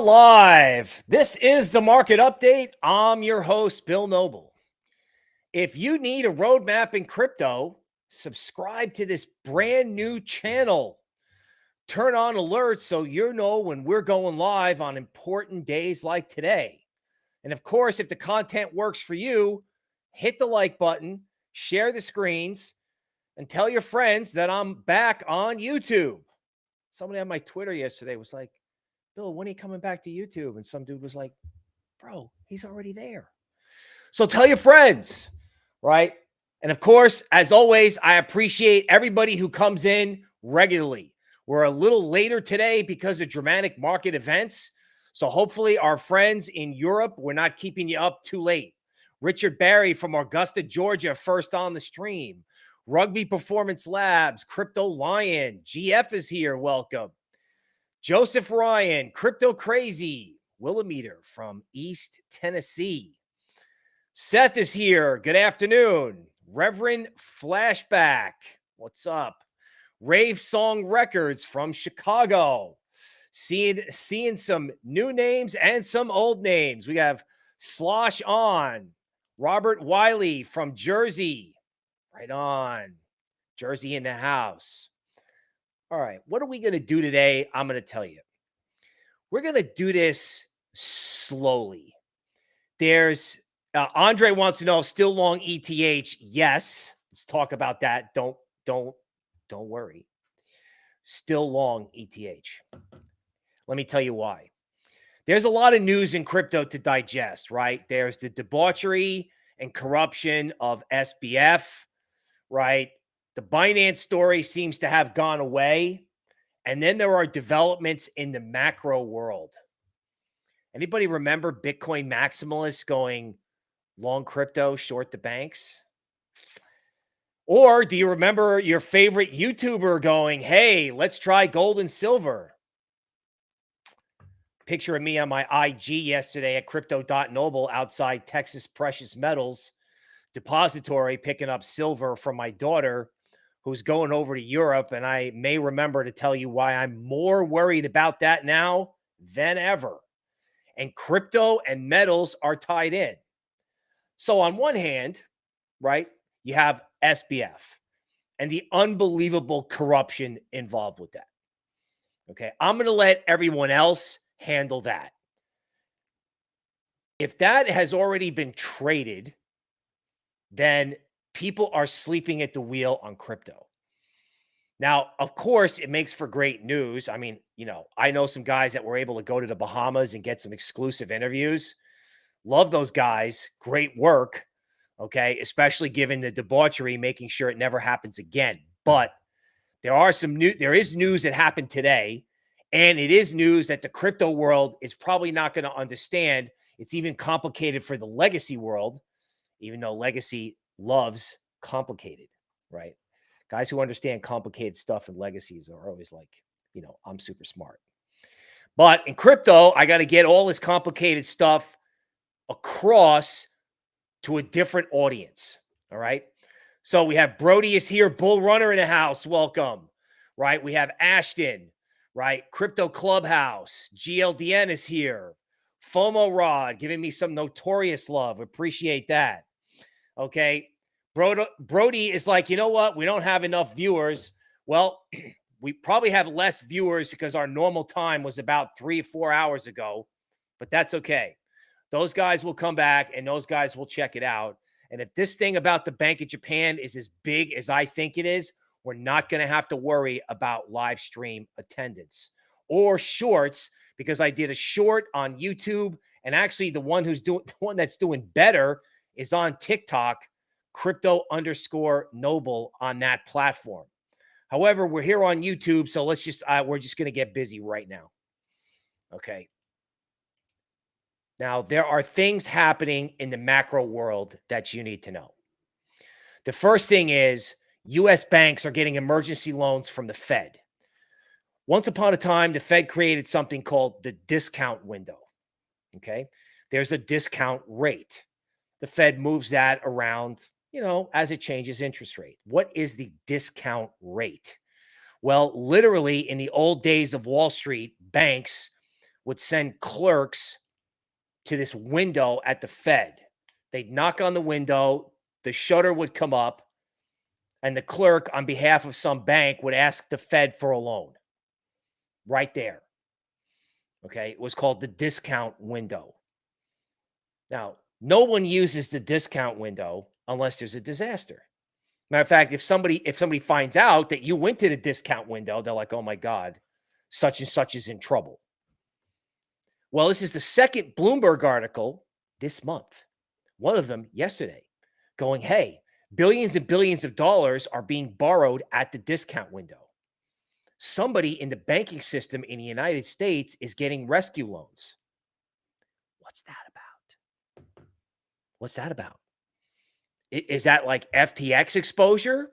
live. This is the market update. I'm your host, Bill Noble. If you need a roadmap in crypto, subscribe to this brand new channel. Turn on alerts so you know when we're going live on important days like today. And of course, if the content works for you, hit the like button, share the screens, and tell your friends that I'm back on YouTube. Somebody on my Twitter yesterday was like, Bill, when are you coming back to YouTube? And some dude was like, bro, he's already there. So tell your friends, right? And of course, as always, I appreciate everybody who comes in regularly. We're a little later today because of dramatic market events. So hopefully, our friends in Europe, we're not keeping you up too late. Richard Barry from Augusta, Georgia, first on the stream. Rugby Performance Labs, Crypto Lion, GF is here. Welcome. Joseph Ryan, Crypto Crazy, Willameter from East Tennessee. Seth is here. Good afternoon. Reverend Flashback, what's up? Rave Song Records from Chicago. Seeing seeing some new names and some old names. We have Slosh on, Robert Wiley from Jersey. Right on. Jersey in the house. All right, what are we going to do today? I'm going to tell you. We're going to do this slowly. There's uh, Andre wants to know still long ETH. Yes, let's talk about that. Don't don't don't worry. Still long ETH. Let me tell you why. There's a lot of news in crypto to digest, right? There's the debauchery and corruption of SBF, right? The Binance story seems to have gone away. And then there are developments in the macro world. Anybody remember Bitcoin maximalists going long crypto, short the banks? Or do you remember your favorite YouTuber going, hey, let's try gold and silver? Picture of me on my IG yesterday at crypto.noble outside Texas Precious Metals Depository picking up silver from my daughter who's going over to Europe. And I may remember to tell you why I'm more worried about that now than ever. And crypto and metals are tied in. So, on one hand, right, you have SBF and the unbelievable corruption involved with that. Okay. I'm going to let everyone else handle that. If that has already been traded, then people are sleeping at the wheel on crypto. Now, of course, it makes for great news. I mean, you know, I know some guys that were able to go to the Bahamas and get some exclusive interviews. Love those guys. Great work. Okay. Especially given the debauchery, making sure it never happens again. But there are some new, there is news that happened today. And it is news that the crypto world is probably not going to understand. It's even complicated for the legacy world, even though legacy loves complicated, right? Guys who understand complicated stuff and legacies are always like, you know, I'm super smart. But in crypto, I got to get all this complicated stuff across to a different audience. All right. So we have Brody is here, Bull Runner in the house. Welcome. Right. We have Ashton, right? Crypto Clubhouse. GLDN is here. FOMO Rod giving me some notorious love. Appreciate that. Okay. Brody, is like, you know what? We don't have enough viewers. Well, we probably have less viewers because our normal time was about three, four hours ago, but that's okay. Those guys will come back and those guys will check it out. And if this thing about the Bank of Japan is as big as I think it is, we're not going to have to worry about live stream attendance or shorts because I did a short on YouTube. And actually, the one who's doing the one that's doing better is on TikTok, crypto underscore noble on that platform. However, we're here on YouTube, so let's just uh, we're just going to get busy right now. Okay. Now, there are things happening in the macro world that you need to know. The first thing is US banks are getting emergency loans from the Fed. Once upon a time, the Fed created something called the discount window. Okay. There's a discount rate the Fed moves that around, you know, as it changes interest rate. What is the discount rate? Well, literally in the old days of Wall Street, banks would send clerks to this window at the Fed. They'd knock on the window, the shutter would come up, and the clerk, on behalf of some bank, would ask the Fed for a loan right there. Okay. It was called the discount window. Now, no one uses the discount window unless there's a disaster. Matter of fact, if somebody if somebody finds out that you went to the discount window, they're like, "Oh my god, such and such is in trouble." Well, this is the second Bloomberg article this month. One of them yesterday, going, "Hey, billions and billions of dollars are being borrowed at the discount window. Somebody in the banking system in the United States is getting rescue loans." What's that about? What's that about? Is that like FTX exposure?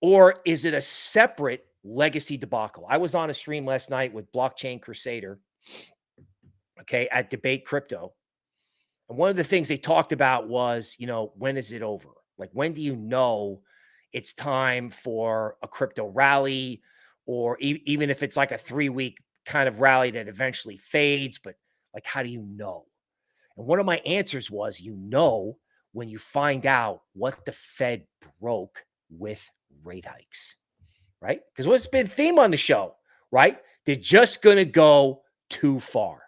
Or is it a separate legacy debacle? I was on a stream last night with Blockchain Crusader, okay, at Debate Crypto. And one of the things they talked about was, you know, when is it over? Like, when do you know it's time for a crypto rally? Or e even if it's like a three week kind of rally that eventually fades, but like, how do you know? And one of my answers was, you know, when you find out what the Fed broke with rate hikes, right? Because what's been theme on the show, right? They're just going to go too far,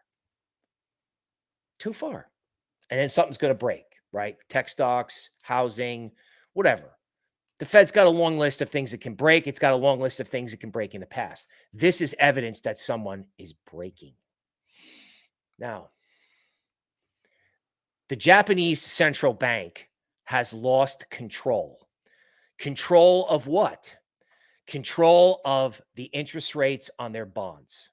too far, and then something's going to break, right? Tech stocks, housing, whatever. The Fed's got a long list of things that can break. It's got a long list of things that can break in the past. This is evidence that someone is breaking. Now, the Japanese central bank has lost control. Control of what? Control of the interest rates on their bonds.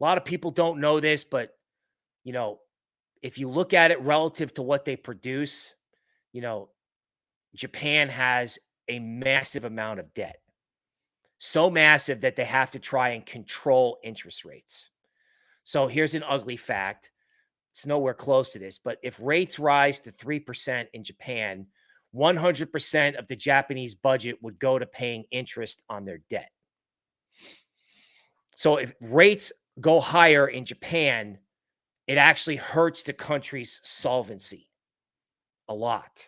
A lot of people don't know this, but you know, if you look at it relative to what they produce, you know, Japan has a massive amount of debt. So massive that they have to try and control interest rates. So here's an ugly fact it's nowhere close to this. But if rates rise to 3% in Japan, 100% of the Japanese budget would go to paying interest on their debt. So if rates go higher in Japan, it actually hurts the country's solvency a lot.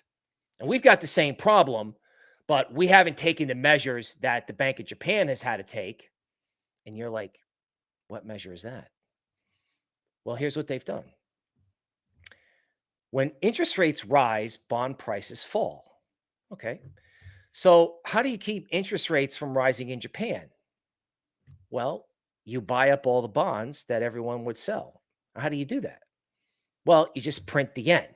And we've got the same problem, but we haven't taken the measures that the Bank of Japan has had to take. And you're like, what measure is that? Well, here's what they've done when interest rates rise, bond prices fall. Okay. So, how do you keep interest rates from rising in Japan? Well, you buy up all the bonds that everyone would sell. How do you do that? Well, you just print the yen.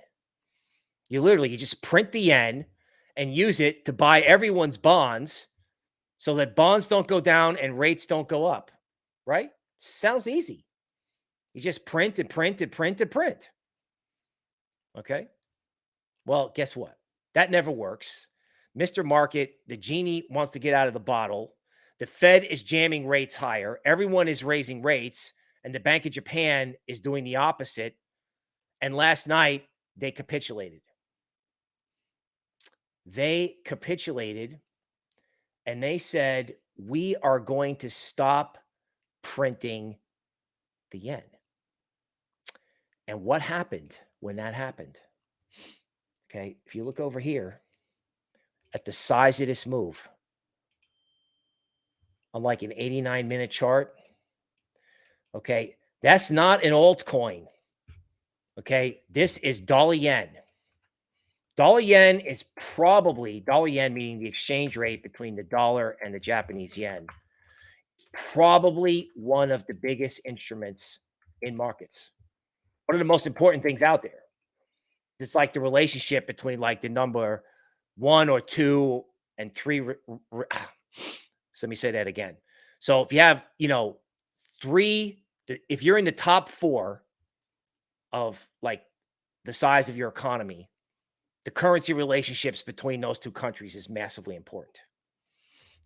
You literally you just print the yen and use it to buy everyone's bonds so that bonds don't go down and rates don't go up. Right? Sounds easy. You just print and print and print and print. Okay. Well, guess what? That never works. Mr. Market, the genie wants to get out of the bottle. The Fed is jamming rates higher. Everyone is raising rates. And the Bank of Japan is doing the opposite. And last night, they capitulated. They capitulated and they said, we are going to stop printing the yen. And what happened? When that happened. Okay, if you look over here at the size of this move, on like an 89 minute chart, okay, that's not an altcoin. Okay, this is dollar yen. Dollar yen is probably dollar yen, meaning the exchange rate between the dollar and the Japanese yen, probably one of the biggest instruments in markets one of the most important things out there. It's like the relationship between like the number one or two and three. so ah, let me say that again. So if you have, you know, three, if you're in the top four of like the size of your economy, the currency relationships between those two countries is massively important.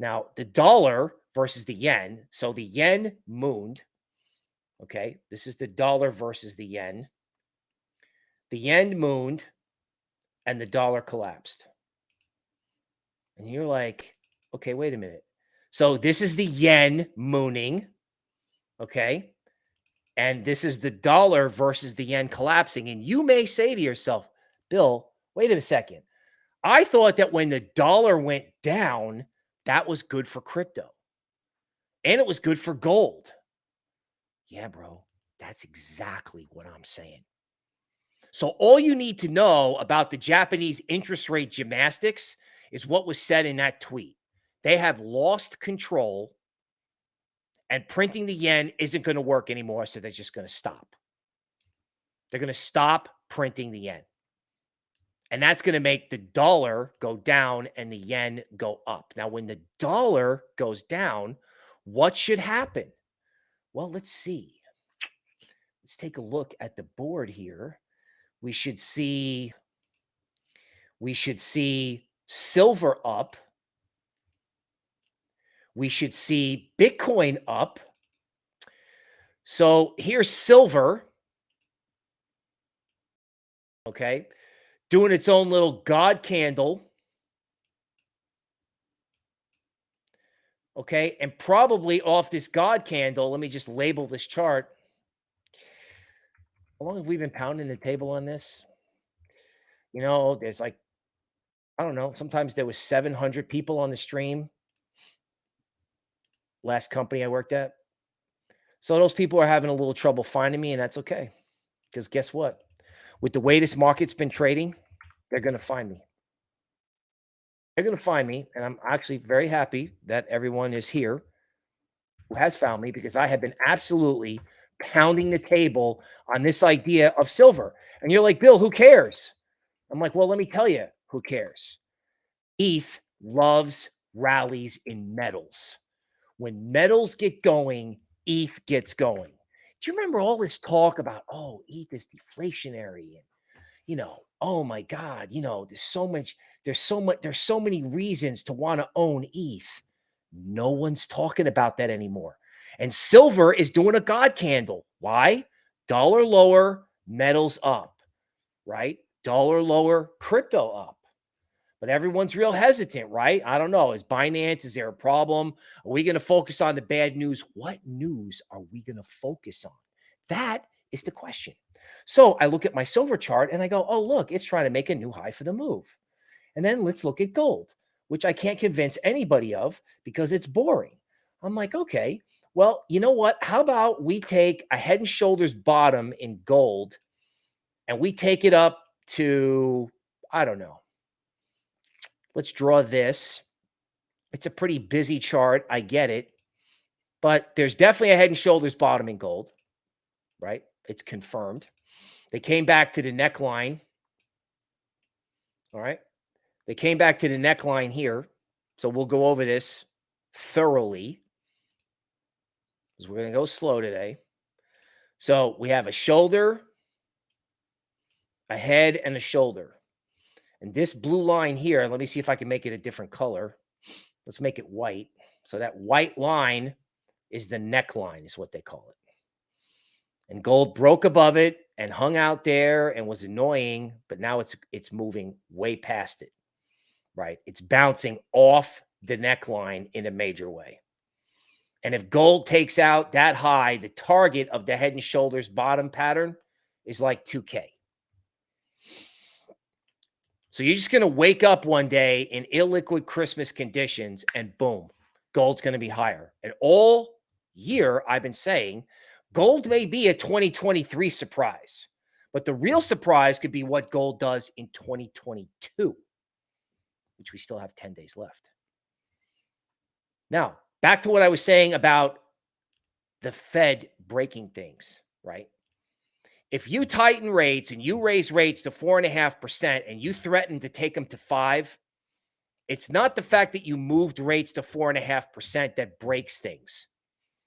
Now, the dollar versus the yen. So the yen mooned Okay, this is the dollar versus the yen. The yen mooned and the dollar collapsed. And you're like, okay, wait a minute. So this is the yen mooning. Okay. And this is the dollar versus the yen collapsing. And you may say to yourself, Bill, wait a second. I thought that when the dollar went down, that was good for crypto and it was good for gold. Yeah, bro, that's exactly what I'm saying. So, all you need to know about the Japanese interest rate gymnastics is what was said in that tweet. They have lost control and printing the yen isn't going to work anymore. So, they're just going to stop. They're going to stop printing the yen. And that's going to make the dollar go down and the yen go up. Now, when the dollar goes down, what should happen? Well, let's see. Let's take a look at the board here. We should see we should see silver up. We should see Bitcoin up. So here's silver. Okay doing its own little God candle. Okay. And probably off this God candle, let me just label this chart. How long have we been pounding the table on this? You know, there's like, I don't know, sometimes there was 700 people on the stream. Last company I worked at. So those people are having a little trouble finding me, and that's okay. Because guess what? with the way this market's been trading, they're going to find me. They're going to find me. And I'm actually very happy that everyone is here who has found me because I have been absolutely pounding the table on this idea of silver. And you're like, Bill, who cares? I'm like, well, let me tell you who cares. ETH loves rallies in metals. When metals get going, ETH gets going do you remember all this talk about, oh, ETH is deflationary and you know, oh my God, you know, there's so much, there's so much, there's so many reasons to want to own ETH. No one's talking about that anymore. And silver is doing a God candle. Why? Dollar lower, metals up, right? Dollar lower, crypto up. But everyone's real hesitant, right? I don't know. Is Binance, is there a problem? Are we going to focus on the bad news? What news are we going to focus on? That is the question. So I look at my silver chart and I go, oh, look, it's trying to make a new high for the move. And then let's look at gold, which I can't convince anybody of because it's boring. I'm like, okay, well, you know what? How about we take a head and shoulders bottom in gold and we take it up to, I don't know, Let's draw this. It's a pretty busy chart. I get it. But there's definitely a head and shoulders bottom in gold, right? It's confirmed. They came back to the neckline. All right. They came back to the neckline here. So we'll go over this thoroughly because we're going to go slow today. So we have a shoulder, a head, and a shoulder. And this blue line here, let me see if I can make it a different color. Let's make it white. So that white line is the neckline is what they call it. And gold broke above it and hung out there and was annoying, but now it's it's moving way past it. Right? It's bouncing off the neckline in a major way. And if gold takes out that high, the target of the head and shoulders bottom pattern is like 2K. So you're just going to wake up one day in illiquid Christmas conditions and boom, gold's going to be higher. And all year, I've been saying gold may be a 2023 surprise, but the real surprise could be what gold does in 2022, which we still have 10 days left. Now, back to what I was saying about the Fed breaking things, right? if you tighten rates and you raise rates to four and a half percent and you threaten to take them to five, it's not the fact that you moved rates to four and a half percent that breaks things.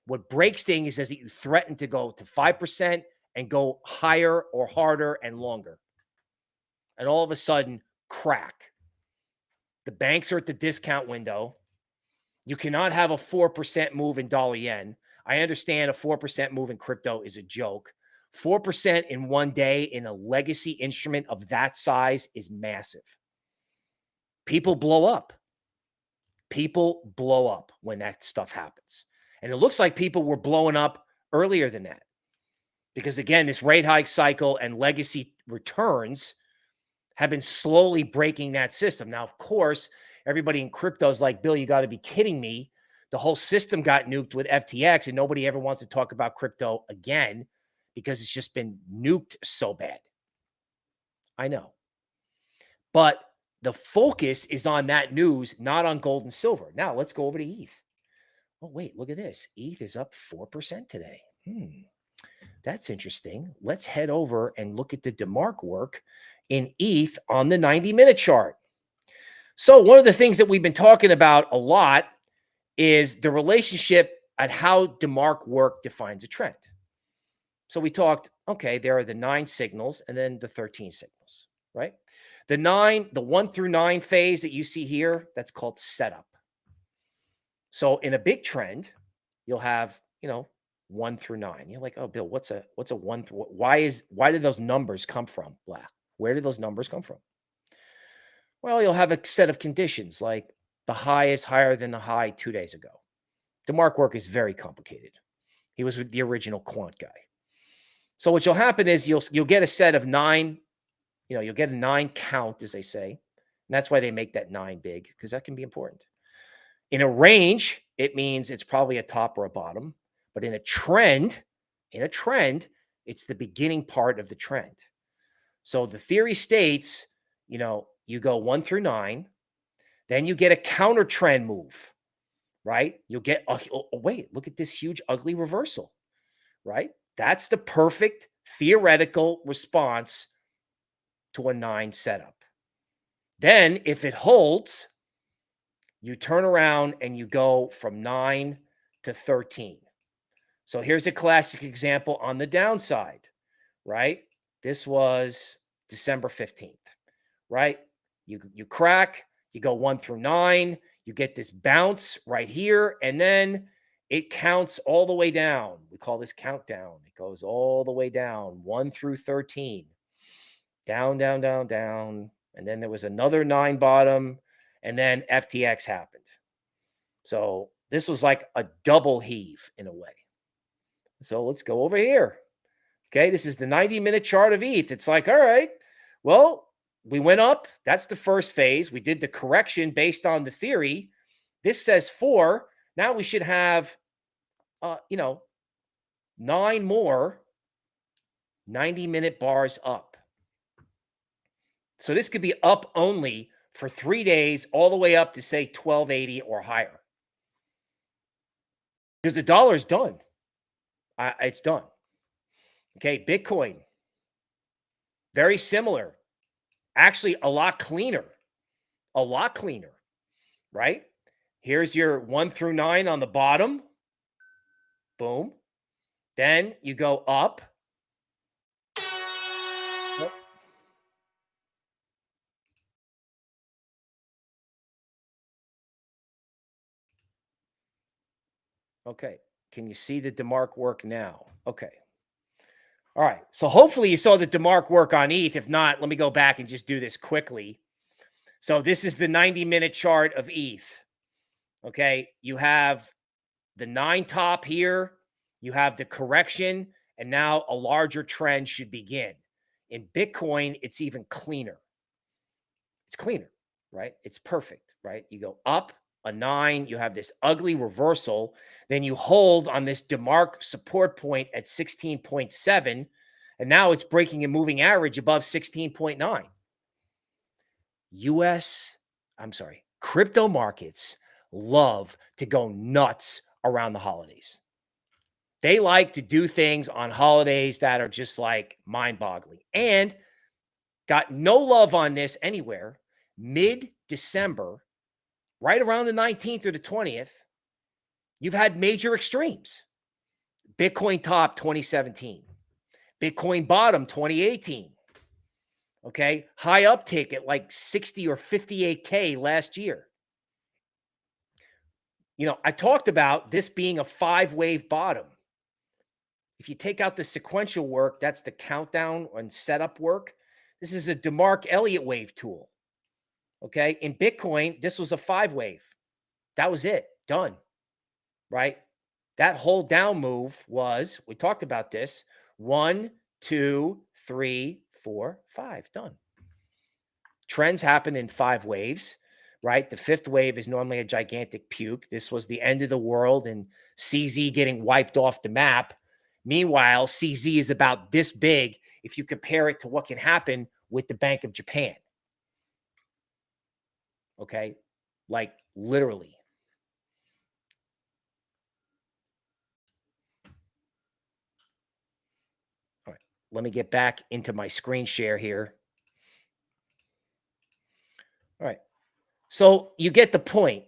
What breaks things is that you threaten to go to five percent and go higher or harder and longer. And all of a sudden, crack. The banks are at the discount window. You cannot have a 4% move in dollar yen. I understand a 4% move in crypto is a joke. 4% in one day in a legacy instrument of that size is massive. People blow up. People blow up when that stuff happens. And it looks like people were blowing up earlier than that. because again, this rate hike cycle and legacy returns have been slowly breaking that system. Now, of course, everybody in crypto is like, Bill, you got to be kidding me. The whole system got nuked with FTX, and nobody ever wants to talk about crypto again because it's just been nuked so bad. I know. But the focus is on that news, not on gold and silver. Now let's go over to ETH. Oh, wait, look at this. ETH is up 4% today. Hmm. That's interesting. Let's head over and look at the DeMark work in ETH on the 90 minute chart. So, one of the things that we've been talking about a lot is the relationship at how DeMark work defines a trend. So, we talked, okay, there are the nine signals and then the 13 signals, right? The nine, the one through nine phase that you see here, that's called setup. So, in a big trend, you'll have, you know, one through nine. You're like, oh, Bill, what's a what's a one? Why is why did those numbers come from? Blah. Where did those numbers come from? Well, you'll have a set of conditions like the high is higher than the high two days ago. DeMark work is very complicated. He was with the original quant guy. So what will happen is you'll you'll get a set of nine, you know, you'll get a nine count, as they say. And that's why they make that nine big, because that can be important. In a range, it means it's probably a top or a bottom. But in a trend, in a trend, it's the beginning part of the trend. So the theory states, you know, you go one through nine, then you get a counter trend move, right? You'll get, a, oh, oh, wait, look at this huge, ugly reversal, right? That's the perfect theoretical response to a nine setup. Then, if it holds, you turn around and you go from nine to 13. So here's a classic example on the downside, right? This was December 15th, right? You, you crack, you go one through nine, you get this bounce right here, and then it counts all the way down. We call this countdown. It goes all the way down, one through 13. Down, down, down, down. And then there was another nine bottom, and then FTX happened. So this was like a double heave in a way. So let's go over here. Okay, this is the 90 minute chart of ETH. It's like, all right, well, we went up. That's the first phase. We did the correction based on the theory. This says four. Now we should have, uh, you know, nine more 90 minute bars up. So this could be up only for three days, all the way up to say 1280 or higher. Because the dollar is done. Uh, it's done. Okay, Bitcoin, very similar. Actually, a lot cleaner. A lot cleaner, right? Here's your one through nine on the bottom. Boom. Then you go up. Okay. Can you see the DeMark work now? Okay. All right. So hopefully you saw the DeMark work on ETH. If not, let me go back and just do this quickly. So this is the 90 minute chart of ETH. Okay. You have the nine top here. You have the correction. And now a larger trend should begin. In Bitcoin, it's even cleaner. It's cleaner, right? It's perfect, right? You go up, a nine, you have this ugly reversal. Then you hold on this DeMark support point at 16.7. And now it's breaking a moving average above 16.9. US, I'm sorry, crypto markets love to go nuts around the holidays. They like to do things on holidays that are just like mind boggling and got no love on this anywhere. Mid December, right around the 19th or the 20th, you've had major extremes. Bitcoin top 2017, Bitcoin bottom 2018. Okay. High uptick at like 60 or 58K last year. You know, I talked about this being a five wave bottom. If you take out the sequential work, that's the countdown and setup work. This is a DeMark Elliott wave tool. Okay. In Bitcoin, this was a five wave. That was it. Done. Right. That whole down move was, we talked about this, One, two, three, four, five. Done. Trends happen in five waves, right? The fifth wave is normally a gigantic puke. This was the end of the world and CZ getting wiped off the map. Meanwhile, CZ is about this big if you compare it to what can happen with the Bank of Japan. Okay. Like literally. All right. Let me get back into my screen share here. All right. So you get the point.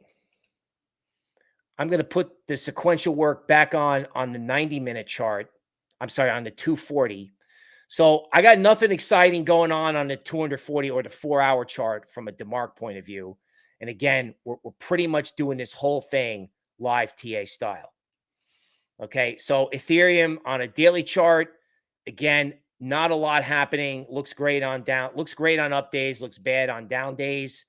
I'm going to put the sequential work back on on the 90 minute chart. I'm sorry, on the 240. So I got nothing exciting going on on the 240 or the four hour chart from a DeMark point of view. And again, we're, we're pretty much doing this whole thing live TA style. Okay. So Ethereum on a daily chart, again, not a lot happening. Looks great on down, looks great on up days, looks bad on down days.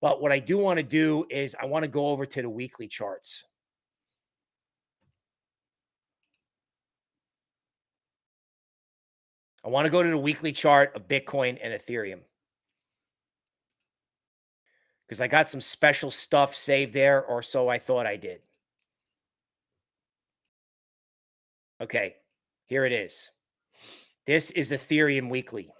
But what I do want to do is I want to go over to the weekly charts. I want to go to the weekly chart of Bitcoin and Ethereum because I got some special stuff saved there, or so I thought I did. Okay, here it is. This is Ethereum Weekly.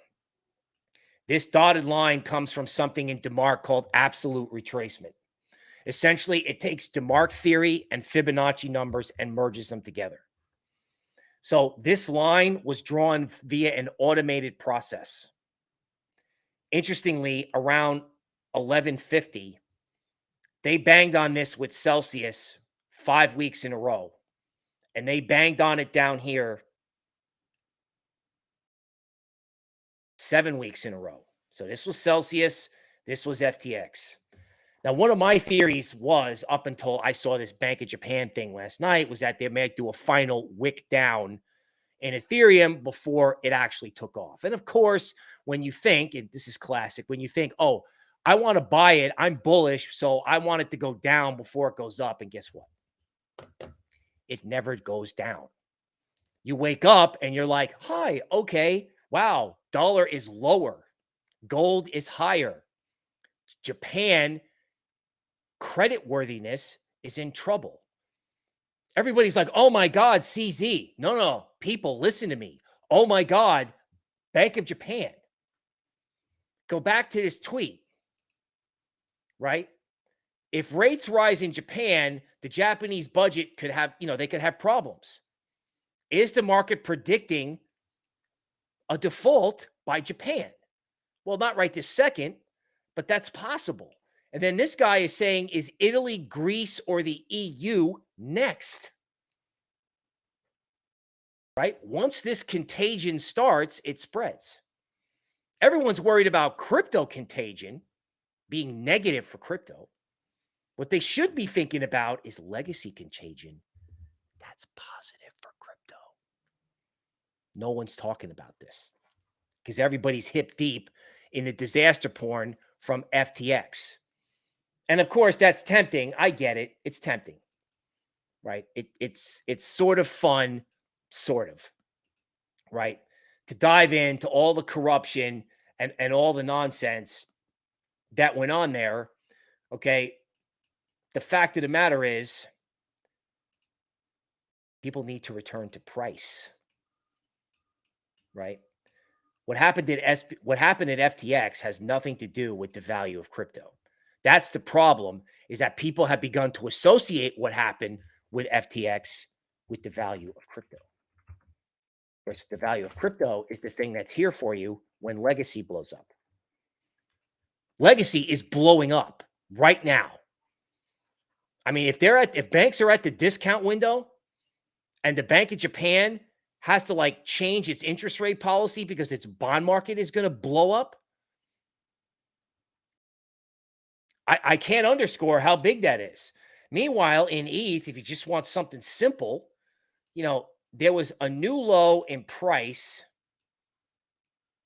This dotted line comes from something in DeMark called absolute retracement. Essentially, it takes DeMark theory and Fibonacci numbers and merges them together. So this line was drawn via an automated process. Interestingly, around 1150, they banged on this with Celsius five weeks in a row. And they banged on it down here seven weeks in a row. So this was Celsius. This was FTX. Now, one of my theories was up until I saw this Bank of Japan thing last night was that they might do a final wick down in Ethereum before it actually took off. And of course, when you think, and this is classic, when you think, oh, I want to buy it, I'm bullish, so I want it to go down before it goes up. And guess what? It never goes down. You wake up and you're like, hi, okay, wow, dollar is lower, gold is higher. Japan credit worthiness is in trouble. Everybody's like, oh my God, CZ. No, no, people, listen to me. Oh my God, Bank of Japan. Go back to this tweet, right? If rates rise in Japan, the Japanese budget could have, you know, they could have problems. Is the market predicting a default by Japan? Well, not right this second, but that's possible. And then this guy is saying, is Italy, Greece, or the EU next? Right? Once this contagion starts, it spreads. Everyone's worried about crypto contagion being negative for crypto. What they should be thinking about is legacy contagion. That's positive for crypto. No one's talking about this because everybody's hip deep in the disaster porn from FTX. And of course, that's tempting. I get it. It's tempting. Right? It, it's it's sort of fun, sort of. Right? To dive into all the corruption and, and all the nonsense that went on there. Okay. The fact of the matter is, people need to return to price. Right? What happened at SP, what happened at FTX has nothing to do with the value of crypto. That's the problem is that people have begun to associate what happened with FTX with the value of crypto. Whereas the value of crypto is the thing that's here for you when legacy blows up. Legacy is blowing up right now. I mean, if they're at if banks are at the discount window and the Bank of Japan has to like change its interest rate policy because its bond market is going to blow up, I, I can't underscore how big that is. Meanwhile, in ETH, if you just want something simple, you know, there was a new low in price,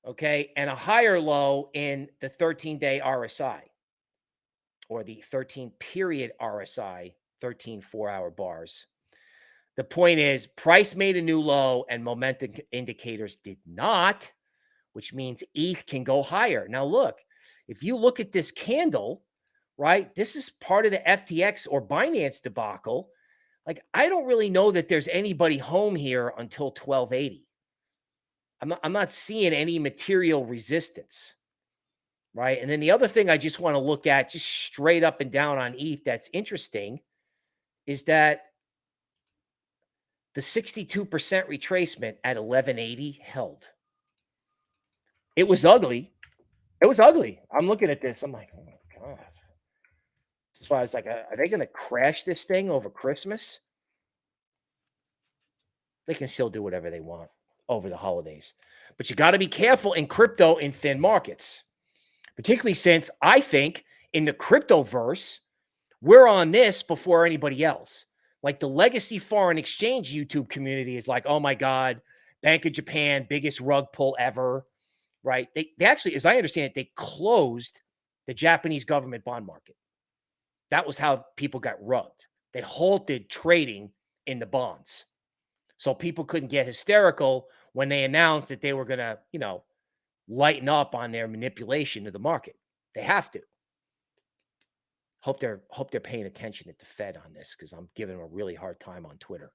okay, and a higher low in the 13 day RSI or the 13 period RSI, 13 four hour bars. The point is, price made a new low and momentum indicators did not, which means ETH can go higher. Now, look, if you look at this candle, right, this is part of the FTX or Binance debacle. Like, I don't really know that there's anybody home here until 1280. I'm not, I'm not seeing any material resistance, right? And then the other thing I just want to look at, just straight up and down on ETH, that's interesting, is that the 62% retracement at 1180 held. It was ugly. It was ugly. I'm looking at this. I'm like, oh my God. That's why I was like, are they going to crash this thing over Christmas? They can still do whatever they want over the holidays. But you got to be careful in crypto in thin markets, particularly since I think in the crypto verse, we're on this before anybody else. Like the legacy foreign exchange YouTube community is like, oh my God, Bank of Japan, biggest rug pull ever, right? They, they actually, as I understand it, they closed the Japanese government bond market. That was how people got rugged. They halted trading in the bonds. So people couldn't get hysterical when they announced that they were going to, you know, lighten up on their manipulation of the market. They have to. Hope they're hope they're paying attention at the Fed on this because I'm giving them a really hard time on Twitter.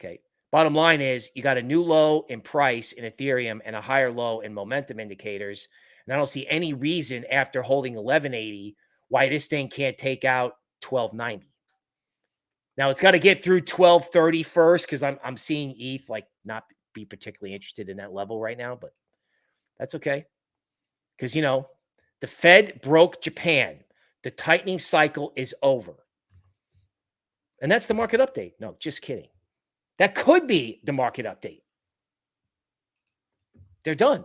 Okay. Bottom line is you got a new low in price in Ethereum and a higher low in momentum indicators. And I don't see any reason after holding 1180 why this thing can't take out 1290. Now it's got to get through 1230 first because I'm I'm seeing ETH like not be particularly interested in that level right now, but that's okay. Because you know, the Fed broke Japan. The tightening cycle is over. And that's the market update. No, just kidding. That could be the market update. They're done.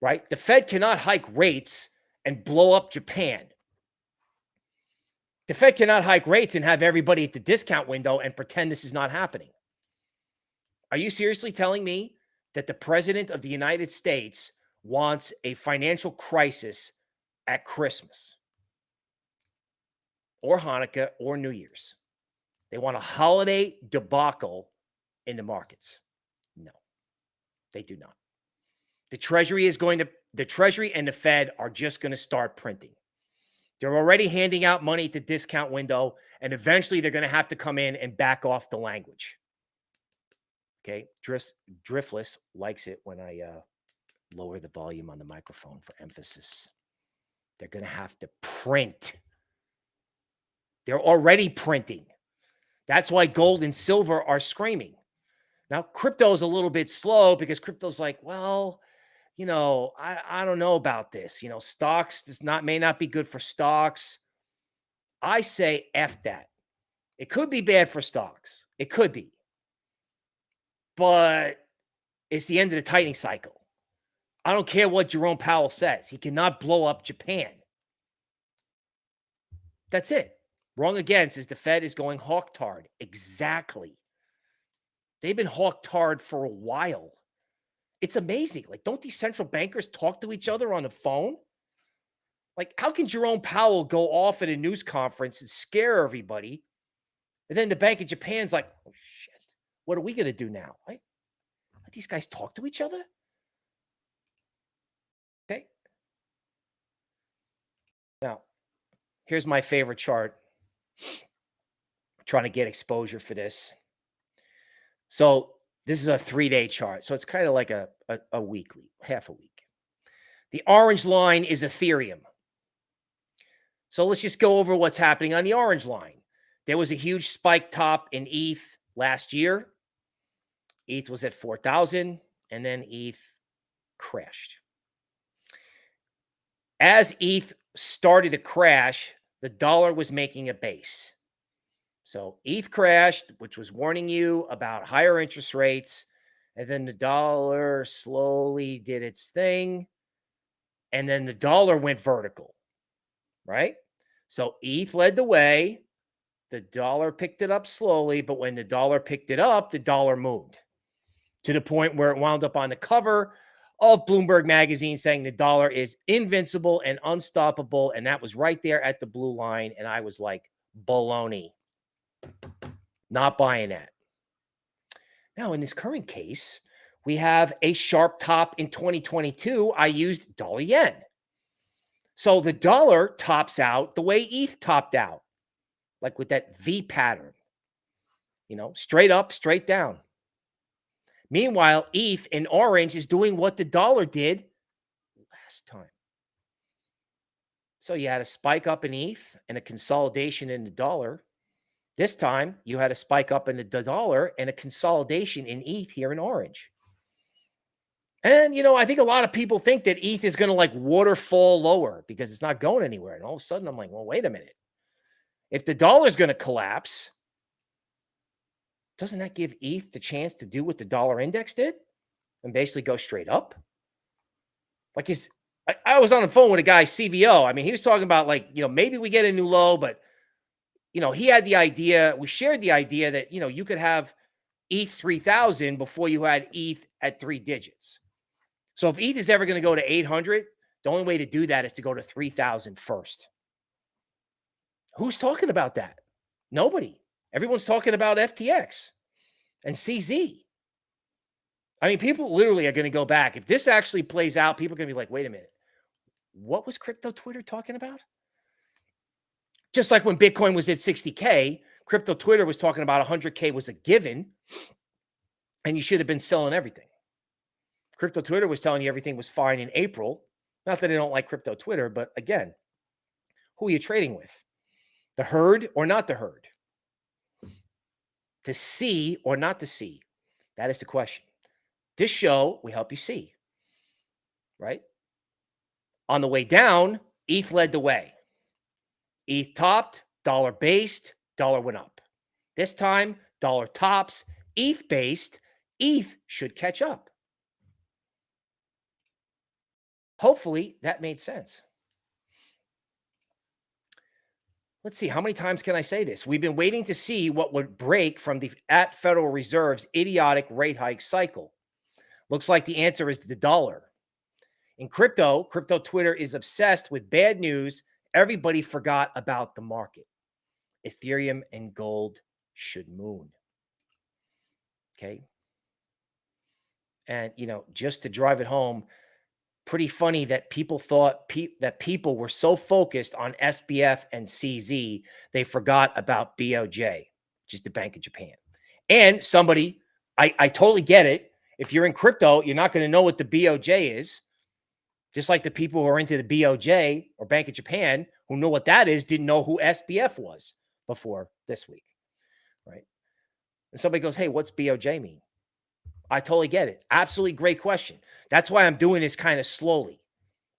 Right? The Fed cannot hike rates and blow up Japan. The Fed cannot hike rates and have everybody at the discount window and pretend this is not happening. Are you seriously telling me that the president of the United States wants a financial crisis at Christmas? or Hanukkah or New Year's. They want a holiday debacle in the markets. No, they do not. The Treasury is going to, the Treasury and the Fed are just going to start printing. They're already handing out money at the discount window, and eventually they're going to have to come in and back off the language. Okay. Drift, Driftless likes it when I uh, lower the volume on the microphone for emphasis. They're going to have to print they're already printing. That's why gold and silver are screaming. Now, crypto is a little bit slow because crypto's like, well, you know, I, I don't know about this. You know, stocks does not may not be good for stocks. I say F that. It could be bad for stocks. It could be. But it's the end of the tightening cycle. I don't care what Jerome Powell says. He cannot blow up Japan. That's it. Wrong again says the Fed is going hawktard. Exactly. They've been hawktard for a while. It's amazing. Like, don't these central bankers talk to each other on the phone? Like, how can Jerome Powell go off at a news conference and scare everybody? And then the Bank of Japan's like, oh, shit, what are we going to do now? Right? Let these guys talk to each other? Okay. Now, here's my favorite chart trying to get exposure for this. So this is a three-day chart. So it's kind of like a, a, a weekly, half a week. The orange line is Ethereum. So let's just go over what's happening on the orange line. There was a huge spike top in ETH last year. ETH was at 4,000 and then ETH crashed. As ETH started to crash, the dollar was making a base. So ETH crashed, which was warning you about higher interest rates. And then the dollar slowly did its thing. And then the dollar went vertical, right? So ETH led the way. The dollar picked it up slowly. But when the dollar picked it up, the dollar moved to the point where it wound up on the cover of Bloomberg Magazine saying the dollar is invincible and unstoppable. And that was right there at the blue line. And I was like, baloney. Not buying that. Now, in this current case, we have a sharp top in 2022. I used dollar yen. So the dollar tops out the way ETH topped out, like with that V pattern, you know, straight up, straight down. Meanwhile, ETH in orange is doing what the dollar did last time. So you had a spike up in ETH and a consolidation in the dollar. This time you had a spike up in the dollar and a consolidation in ETH here in orange. And, you know, I think a lot of people think that ETH is going to like waterfall lower because it's not going anywhere. And all of a sudden I'm like, well, wait a minute. If the dollar is going to collapse, doesn't that give ETH the chance to do what the dollar index did and basically go straight up? Like, is I, I was on the phone with a guy, CVO. I mean, he was talking about like, you know, maybe we get a new low, but you know, he had the idea, we shared the idea that, you know, you could have ETH 3000 before you had ETH at three digits. So if ETH is ever going to go to 800, the only way to do that is to go to 3000 first. Who's talking about that? Nobody. Everyone's talking about FTX and CZ. I mean, people literally are going to go back. If this actually plays out, people are going to be like, wait a minute what was crypto Twitter talking about? Just like when Bitcoin was at 60K, crypto Twitter was talking about 100K was a given and you should have been selling everything. Crypto Twitter was telling you everything was fine in April. Not that I don't like crypto Twitter, but again, who are you trading with? The herd or not the herd? To see or not to see? That is the question. This show, we help you see, right? On the way down, ETH led the way. ETH topped, dollar based, dollar went up. This time, dollar tops, ETH based, ETH should catch up. Hopefully that made sense. Let's see, how many times can I say this? We've been waiting to see what would break from the at Federal Reserve's idiotic rate hike cycle. Looks like the answer is the dollar. In crypto, crypto Twitter is obsessed with bad news. Everybody forgot about the market. Ethereum and gold should moon. Okay. And, you know, just to drive it home, pretty funny that people thought pe that people were so focused on SBF and CZ, they forgot about BOJ, which is the Bank of Japan. And somebody, I, I totally get it. If you're in crypto, you're not going to know what the BOJ is. Just like the people who are into the BOJ or Bank of Japan who know what that is didn't know who SBF was before this week, right? And somebody goes, hey, what's BOJ mean? I totally get it. Absolutely great question. That's why I'm doing this kind of slowly.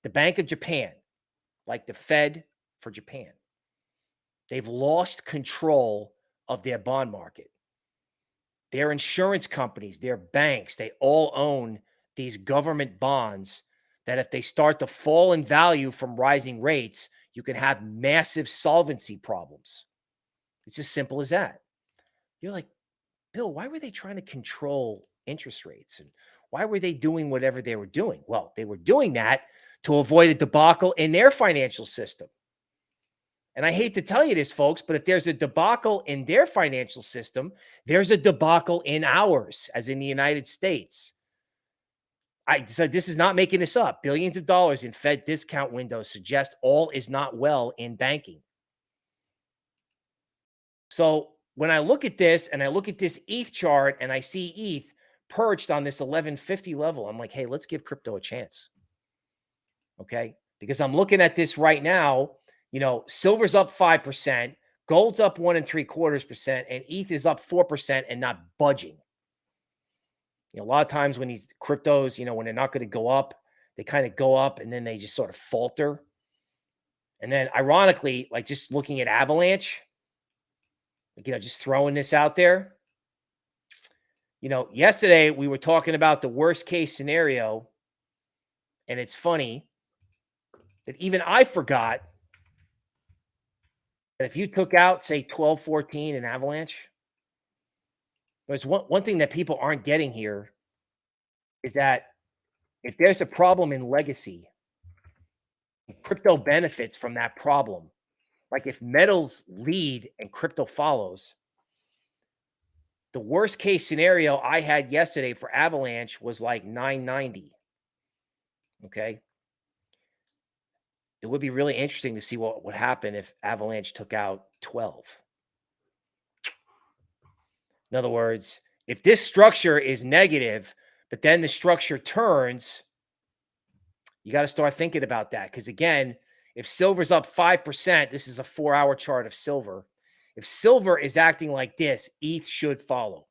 The Bank of Japan, like the Fed for Japan, they've lost control of their bond market. Their insurance companies, their banks, they all own these government bonds that if they start to fall in value from rising rates, you can have massive solvency problems. It's as simple as that. You're like, Bill, why were they trying to control interest rates? And why were they doing whatever they were doing? Well, they were doing that to avoid a debacle in their financial system. And I hate to tell you this, folks, but if there's a debacle in their financial system, there's a debacle in ours, as in the United States. I said this is not making this up. Billions of dollars in Fed discount windows suggest all is not well in banking. So when I look at this and I look at this ETH chart and I see ETH perched on this 1150 level, I'm like, hey, let's give crypto a chance. Okay. Because I'm looking at this right now. You know, silver's up 5%, gold's up one and three quarters percent, and ETH is up 4% and not budging. You know, a lot of times when these cryptos, you know, when they're not going to go up, they kind of go up and then they just sort of falter. And then ironically, like just looking at Avalanche, like, you know, just throwing this out there. You know, yesterday we were talking about the worst case scenario. And it's funny that even I forgot that if you took out, say, 12, 14 in Avalanche, there's one, one thing that people aren't getting here is that if there's a problem in legacy, crypto benefits from that problem. Like if metals lead and crypto follows, The worst case scenario I had yesterday for Avalanche was like 990. Okay. It would be really interesting to see what would happen if Avalanche took out 12. In other words, if this structure is negative, but then the structure turns, you got to start thinking about that. Because again, if silver's up 5%, this is a four hour chart of silver. If silver is acting like this, ETH should follow.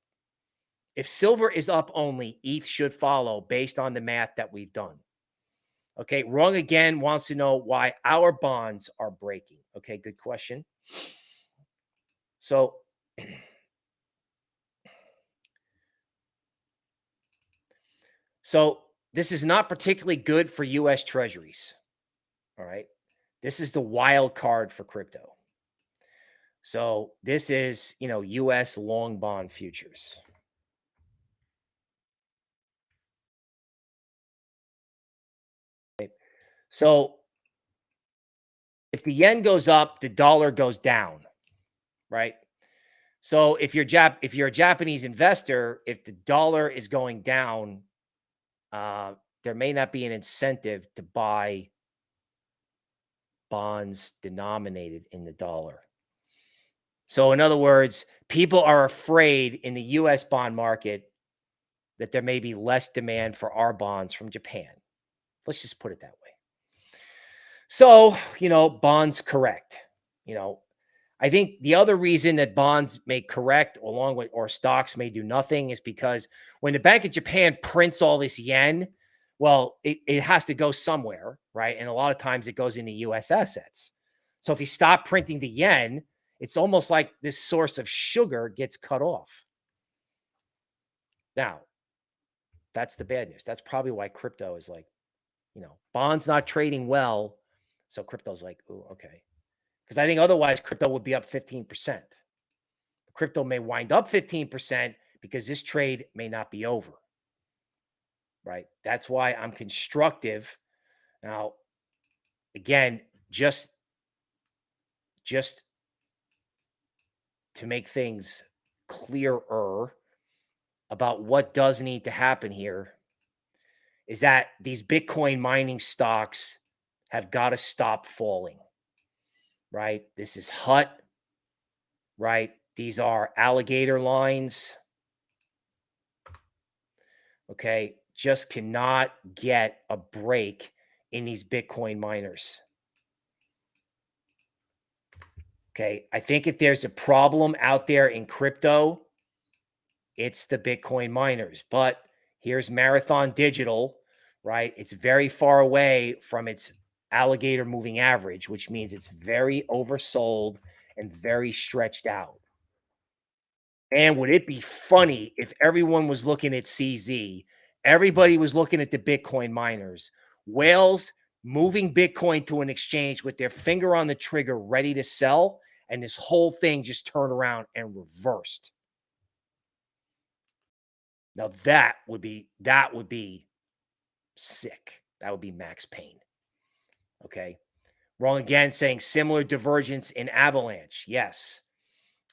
If silver is up only, ETH should follow based on the math that we've done. Okay, wrong again wants to know why our bonds are breaking. Okay, good question. So, so this is not particularly good for US treasuries. All right. This is the wild card for crypto. So this is, you know, US long bond futures. So if the yen goes up, the dollar goes down, right? So if you're Jap if you're a Japanese investor, if the dollar is going down, uh, there may not be an incentive to buy bonds denominated in the dollar. So in other words, people are afraid in the US bond market that there may be less demand for our bonds from Japan. Let's just put it that way. So, you know, bonds correct. You know, I think the other reason that bonds may correct along with or stocks may do nothing is because when the Bank of Japan prints all this yen, well, it, it has to go somewhere, right? And a lot of times it goes into US assets. So if you stop printing the yen, it's almost like this source of sugar gets cut off. Now, that's the bad news. That's probably why crypto is like, you know, bonds not trading well so crypto's like, ooh, okay. Because I think otherwise crypto would be up 15%. Crypto may wind up 15% because this trade may not be over. Right. That's why I'm constructive. Now, again, just just to make things clearer about what does need to happen here is that these Bitcoin mining stocks have got to stop falling, right? This is HUT, right? These are alligator lines. Okay. Just cannot get a break in these Bitcoin miners. Okay. I think if there's a problem out there in crypto, it's the Bitcoin miners. But here's Marathon Digital, right? It's very far away from its alligator moving average, which means it's very oversold and very stretched out. And would it be funny if everyone was looking at CZ? Everybody was looking at the Bitcoin miners. Whales moving Bitcoin to an exchange with their finger on the trigger, ready to sell. And this whole thing just turned around and reversed. Now that would be that would be sick. That would be Max Pain. Okay. Wrong again, saying similar divergence in Avalanche. Yes.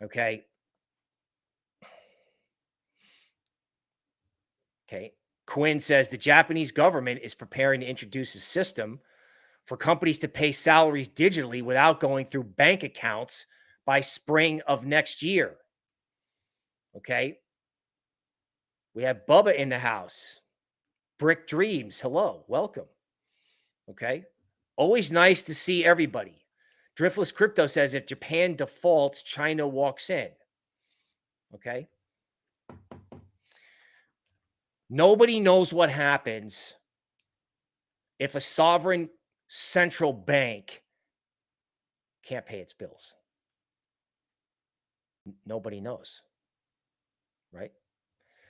Okay. Okay. Quinn says the Japanese government is preparing to introduce a system for companies to pay salaries digitally without going through bank accounts by spring of next year. Okay. We have Bubba in the house. Brick Dreams. Hello. Welcome. Okay. Always nice to see everybody. Driftless Crypto says if Japan defaults, China walks in. Okay. Nobody knows what happens if a sovereign central bank can't pay its bills. Nobody knows. Right?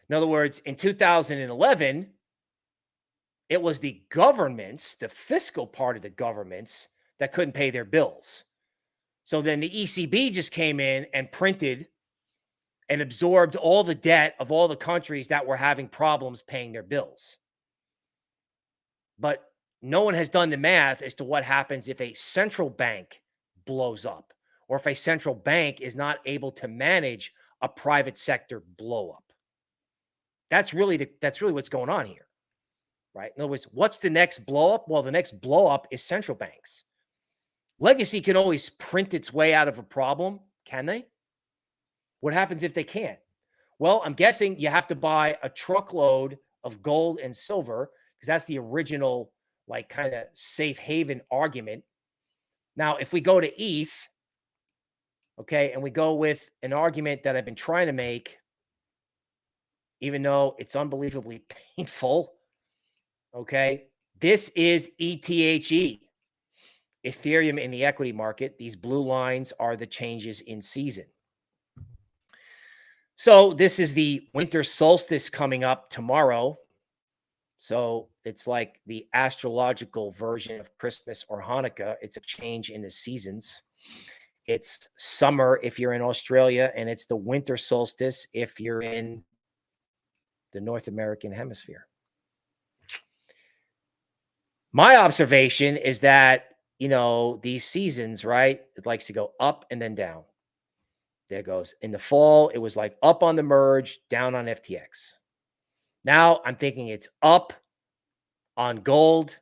In other words, in 2011, it was the governments, the fiscal part of the governments that couldn't pay their bills. So then the ECB just came in and printed and absorbed all the debt of all the countries that were having problems paying their bills. But no one has done the math as to what happens if a central bank blows up or if a central bank is not able to manage a private sector blow up. That's really the, that's really what's going on here. Right? In other words, what's the next blow up? Well, the next blow up is central banks. Legacy can always print its way out of a problem, can they? What happens if they can't? Well, I'm guessing you have to buy a truckload of gold and silver because that's the original, like, kind of safe haven argument. Now, if we go to ETH, okay, and we go with an argument that I've been trying to make, even though it's unbelievably painful, okay, this is ETHE, Ethereum in the equity market. These blue lines are the changes in season. So this is the winter solstice coming up tomorrow. So it's like the astrological version of Christmas or Hanukkah. It's a change in the seasons. It's summer if you're in Australia, and it's the winter solstice if you're in the North American hemisphere. My observation is that, you know, these seasons, right? It likes to go up and then down. There goes. In the fall, it was like up on the merge, down on FTX. Now I'm thinking it's up on gold,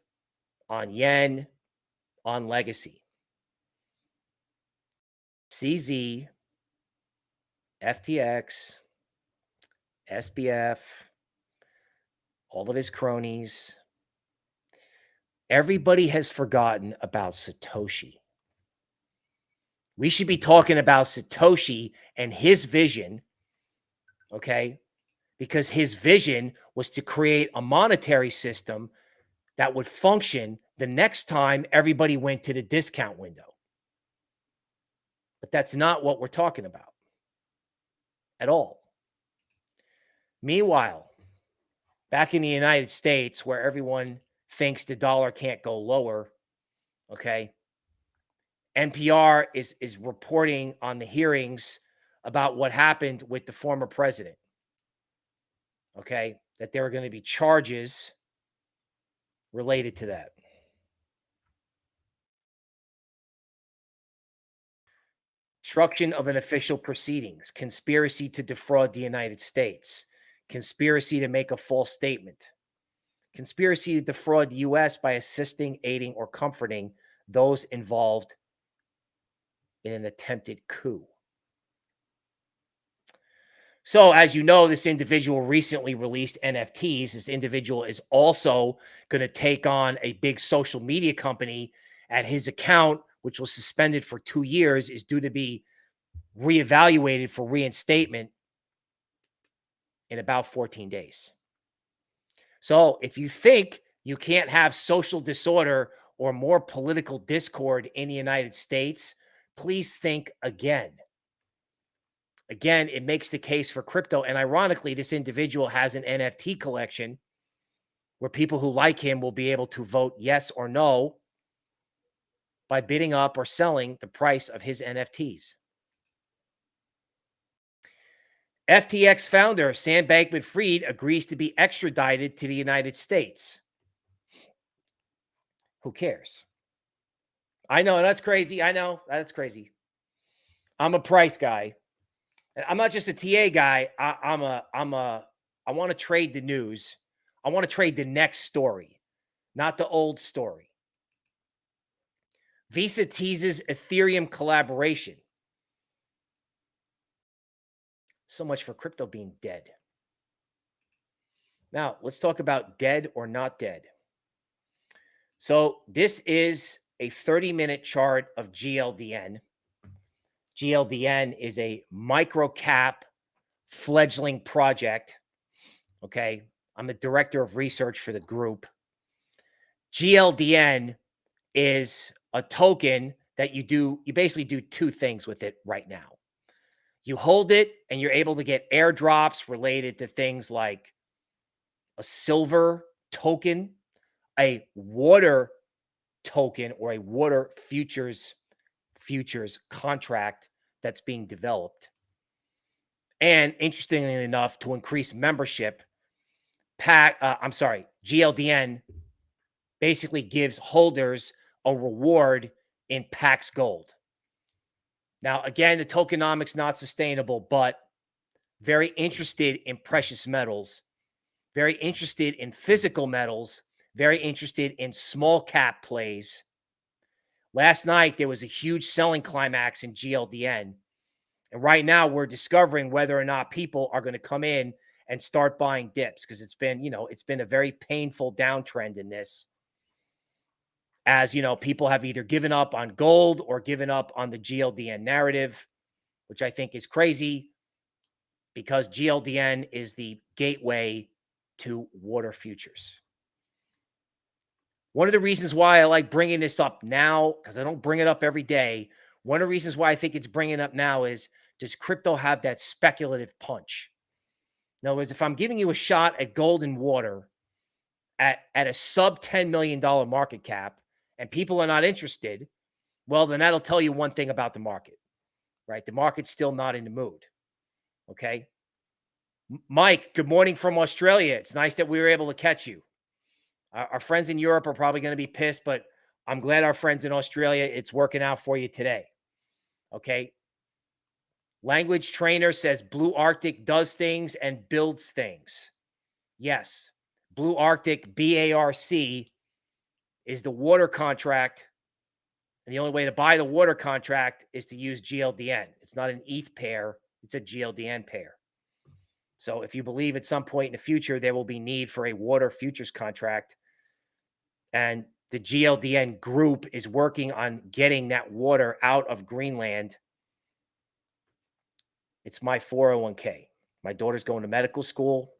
on yen, on legacy. CZ, FTX, SBF, all of his cronies. Everybody has forgotten about Satoshi. We should be talking about Satoshi and his vision, okay? Because his vision was to create a monetary system that would function the next time everybody went to the discount window. But that's not what we're talking about at all. Meanwhile, back in the United States, where everyone thinks the dollar can't go lower, okay, NPR is is reporting on the hearings about what happened with the former president. Okay, that there are going to be charges related to that. Obstruction of an official proceedings, conspiracy to defraud the United States, conspiracy to make a false statement, conspiracy to defraud the U.S. by assisting, aiding, or comforting those involved in an attempted coup. So, as you know, this individual recently released NFTs. This individual is also going to take on a big social media company, and his account, which was suspended for two years, is due to be reevaluated for reinstatement in about 14 days. So, if you think you can't have social disorder or more political discord in the United States, please think again. Again, it makes the case for crypto. And ironically, this individual has an NFT collection where people who like him will be able to vote yes or no by bidding up or selling the price of his NFTs. FTX founder Sam Bankman Fried agrees to be extradited to the United States. Who cares? I know that's crazy. I know that's crazy. I'm a price guy. I'm not just a TA guy. I, I'm a I'm a I want to trade the news. I want to trade the next story, not the old story. Visa teases Ethereum collaboration. So much for crypto being dead. Now, let's talk about dead or not dead. So, this is a 30 minute chart of GLDN. GLDN is a micro cap fledgling project. Okay. I'm the director of research for the group. GLDN is a token that you do, you basically do two things with it right now. You hold it and you're able to get airdrops related to things like a silver token, a water token or a water futures futures contract that's being developed. And interestingly enough, to increase membership, PAC, uh, I'm sorry, GLDN basically gives holders a reward in PAX Gold. Now, again, the tokenomics not sustainable, but very interested in precious metals, very interested in physical metals, very interested in small cap plays. Last night, there was a huge selling climax in GLDN. And right now, we're discovering whether or not people are going to come in and start buying dips because it's been, you know, it's been a very painful downtrend in this. As you know, people have either given up on gold or given up on the GLDN narrative, which I think is crazy because GLDN is the gateway to water futures. One of the reasons why I like bringing this up now, because I don't bring it up every day, one of the reasons why I think it's bringing up now is does crypto have that speculative punch? In other words, if I'm giving you a shot at gold and water at, at a sub $10 million market cap and people are not interested, well, then that'll tell you one thing about the market, right? The market's still not in the mood. Okay. Mike, good morning from Australia. It's nice that we were able to catch you. Our, our friends in Europe are probably going to be pissed, but I'm glad our friends in Australia, it's working out for you today. Okay. Language trainer says Blue Arctic does things and builds things. Yes. Blue Arctic, BARC, is the water contract. And the only way to buy the water contract is to use GLDN. It's not an ETH pair, it's a GLDN pair. So if you believe at some point in the future there will be need for a water futures contract, and the GLDN group is working on getting that water out of Greenland it's my 401k. My daughter's going to medical school.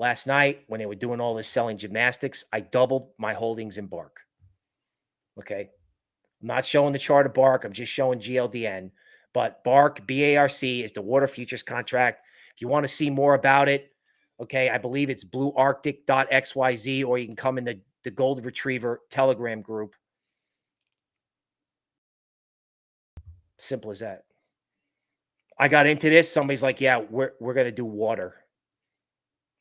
Last night, when they were doing all this selling gymnastics, I doubled my holdings in Bark. Okay. I'm not showing the chart of Bark. I'm just showing GLDN. But Bark, BARC, is the water futures contract. If you want to see more about it, okay, I believe it's bluearctic.xyz, or you can come in the, the Gold Retriever Telegram group. Simple as that. I got into this. Somebody's like, yeah, we're, we're going to do water.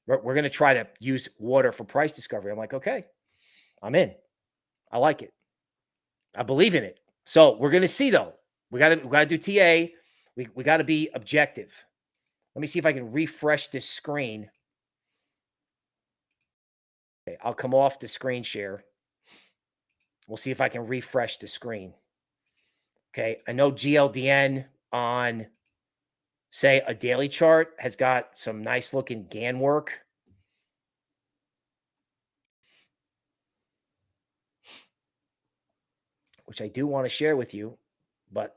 We're, we're going to try to use water for price discovery. I'm like, okay, I'm in. I like it. I believe in it. So we're going to see though. We got to, we got to do TA. We, we got to be objective. Let me see if I can refresh this screen. Okay, I'll come off the screen share. We'll see if I can refresh the screen. Okay, I know GLDN on say a daily chart has got some nice looking Gann work. Which I do want to share with you, but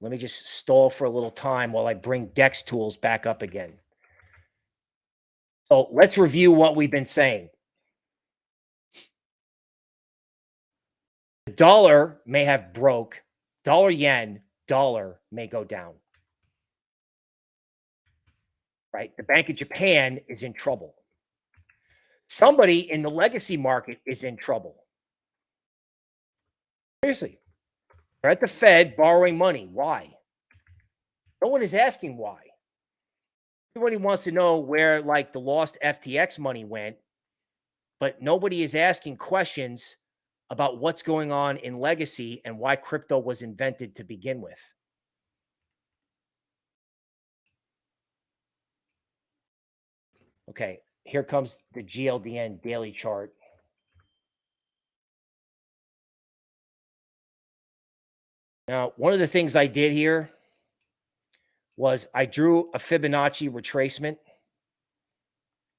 let me just stall for a little time while I bring DEX tools back up again. So let's review what we've been saying. The dollar may have broke, dollar yen, dollar may go down right? The Bank of Japan is in trouble. Somebody in the legacy market is in trouble. Seriously. They're at the Fed borrowing money. Why? No one is asking why. Everybody wants to know where like the lost FTX money went, but nobody is asking questions about what's going on in legacy and why crypto was invented to begin with. Okay, here comes the GLDN daily chart. Now, one of the things I did here was I drew a Fibonacci retracement.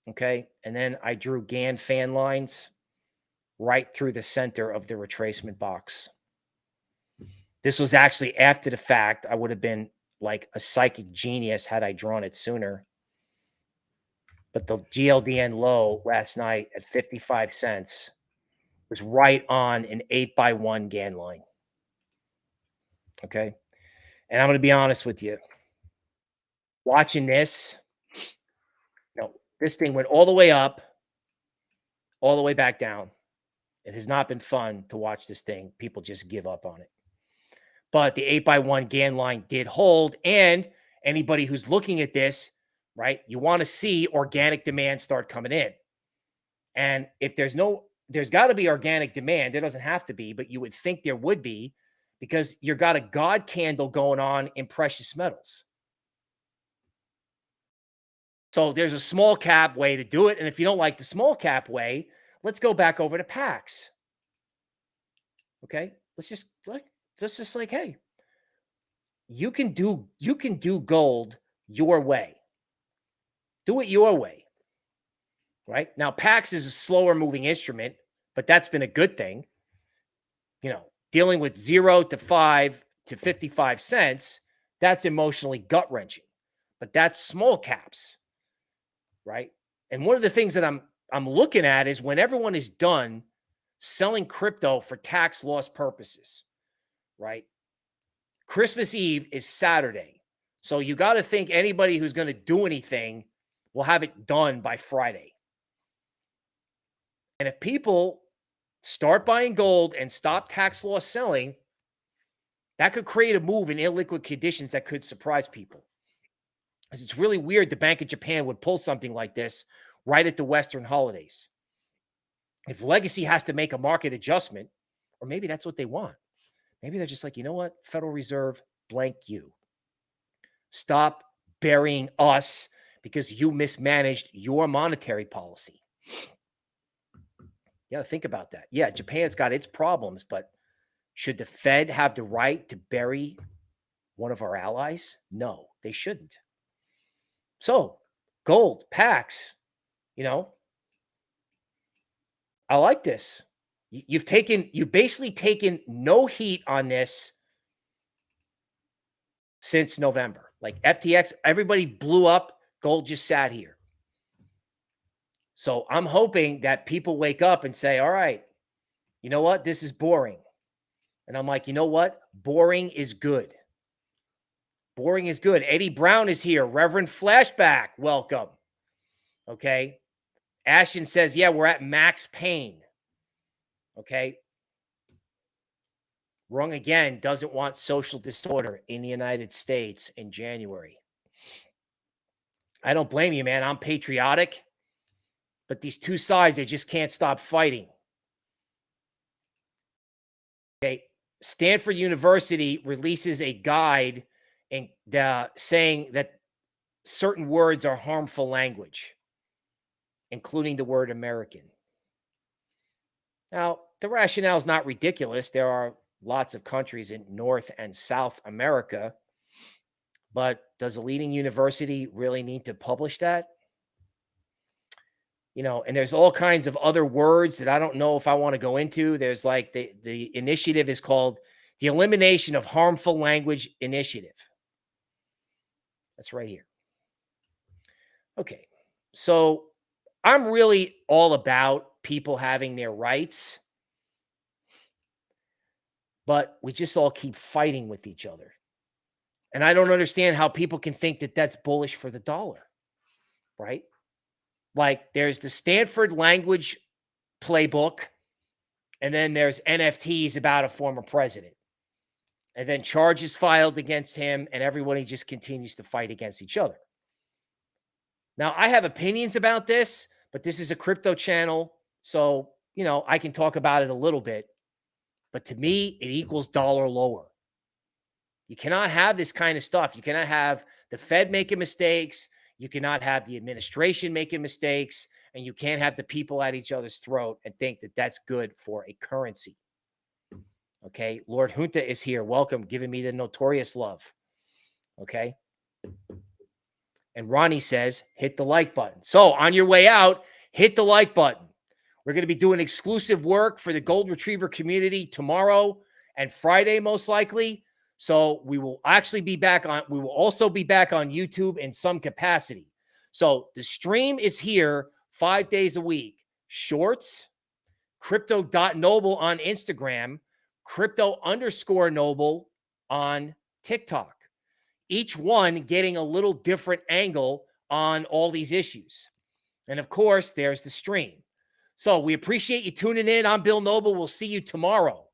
Okay, and then I drew Gann fan lines right through the center of the retracement box. This was actually after the fact. I would have been like a psychic genius had I drawn it sooner but the GLDN low last night at 55 cents was right on an eight by one Gann line. Okay. And I'm going to be honest with you. Watching this, know, this thing went all the way up, all the way back down. It has not been fun to watch this thing. People just give up on it. But the eight by one Gann line did hold. And anybody who's looking at this right? You want to see organic demand start coming in. And if there's no, there's got to be organic demand. There doesn't have to be, but you would think there would be because you've got a God candle going on in precious metals. So there's a small cap way to do it. And if you don't like the small cap way, let's go back over to PAX. Okay. Let's just like, let's just like, hey, you can do, you can do gold your way. Do it your way. Right now, PAX is a slower moving instrument, but that's been a good thing. You know, dealing with zero to five to 55 cents, that's emotionally gut wrenching, but that's small caps. Right. And one of the things that I'm, I'm looking at is when everyone is done selling crypto for tax loss purposes, right? Christmas Eve is Saturday. So you got to think anybody who's going to do anything will have it done by Friday. And if people start buying gold and stop tax law selling, that could create a move in illiquid conditions that could surprise people. Because it's really weird the Bank of Japan would pull something like this right at the Western holidays. If Legacy has to make a market adjustment, or maybe that's what they want. Maybe they're just like, you know what? Federal Reserve, blank you. Stop burying us because you mismanaged your monetary policy. Yeah, think about that. Yeah, Japan's got its problems, but should the Fed have the right to bury one of our allies? No, they shouldn't. So, gold, PAX, you know, I like this. You've taken, you've basically taken no heat on this since November. Like FTX, everybody blew up. Gold just sat here. So I'm hoping that people wake up and say, all right, you know what? This is boring. And I'm like, you know what? Boring is good. Boring is good. Eddie Brown is here. Reverend Flashback, welcome. Okay. Ashton says, yeah, we're at max pain. Okay. Wrong again doesn't want social disorder in the United States in January. I don't blame you, man. I'm patriotic, but these two sides, they just can't stop fighting. Okay. Stanford University releases a guide and uh, saying that certain words are harmful language including the word American. Now, the rationale is not ridiculous. There are lots of countries in North and South America, but does a leading university really need to publish that? You know, and there's all kinds of other words that I don't know if I want to go into. There's like the, the initiative is called the Elimination of Harmful Language Initiative. That's right here. Okay. So I'm really all about people having their rights, but we just all keep fighting with each other. And I don't understand how people can think that that's bullish for the dollar, right? Like there's the Stanford language playbook, and then there's NFTs about a former president. And then charges filed against him, and everybody just continues to fight against each other. Now, I have opinions about this, but this is a crypto channel. So, you know, I can talk about it a little bit. But to me, it equals dollar lower. You cannot have this kind of stuff. You cannot have the Fed making mistakes. You cannot have the administration making mistakes. And you can't have the people at each other's throat and think that that's good for a currency. Okay. Lord Junta is here. Welcome, giving me the notorious love. Okay. And Ronnie says, hit the like button. So on your way out, hit the like button. We're going to be doing exclusive work for the Gold Retriever community tomorrow and Friday, most likely. So we will actually be back on, we will also be back on YouTube in some capacity. So the stream is here five days a week. Shorts, crypto.noble on Instagram, crypto underscore noble on TikTok each one getting a little different angle on all these issues. And of course, there's the stream. So we appreciate you tuning in. I'm Bill Noble. We'll see you tomorrow.